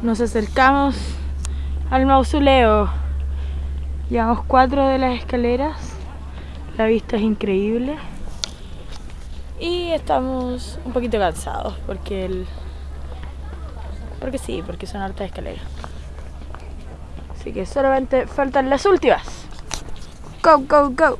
Nos acercamos al mausoleo. Llevamos cuatro de las escaleras. La vista es increíble. Y estamos un poquito cansados porque el... Porque sí, porque son hartas escaleras. Así que solamente faltan las últimas. Go, go, go.